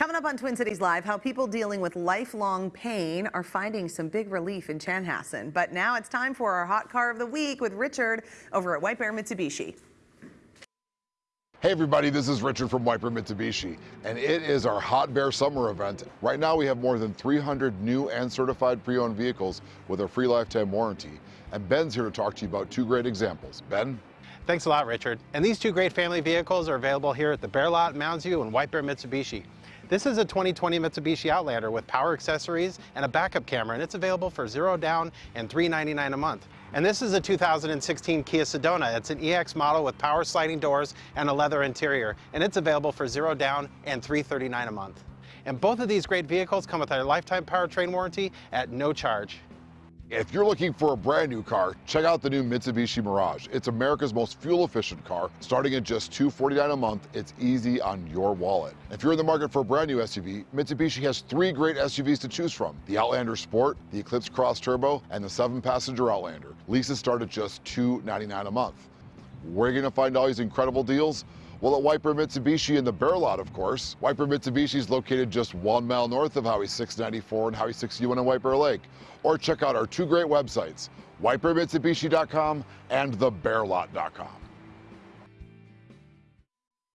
Coming up on Twin Cities Live, how people dealing with lifelong pain are finding some big relief in Chanhassen. But now it's time for our hot car of the week with Richard over at White Bear Mitsubishi. Hey everybody, this is Richard from White Bear Mitsubishi, and it is our Hot Bear Summer event. Right now we have more than 300 new and certified pre-owned vehicles with a free lifetime warranty. And Ben's here to talk to you about two great examples. Ben? Thanks a lot, Richard. And these two great family vehicles are available here at the Bear Lot, Mounds View, and White Bear Mitsubishi. This is a 2020 Mitsubishi Outlander with power accessories and a backup camera, and it's available for zero down and 399 a month. And this is a 2016 Kia Sedona. It's an EX model with power sliding doors and a leather interior, and it's available for zero down and 339 a month. And both of these great vehicles come with our lifetime powertrain warranty at no charge. If you're looking for a brand new car, check out the new Mitsubishi Mirage. It's America's most fuel efficient car. Starting at just 249 a month, it's easy on your wallet. If you're in the market for a brand new SUV, Mitsubishi has three great SUVs to choose from. The Outlander Sport, the Eclipse Cross Turbo, and the seven passenger Outlander. Leases start at just 299 a month. Where are you gonna find all these incredible deals? Well, at White Bear Mitsubishi in the Bear Lot, of course. White Bear Mitsubishi is located just one mile north of Highway 694 and Highway 61 in Bear Lake. Or check out our two great websites, whitebearmitsubishi.com and thebearlot.com.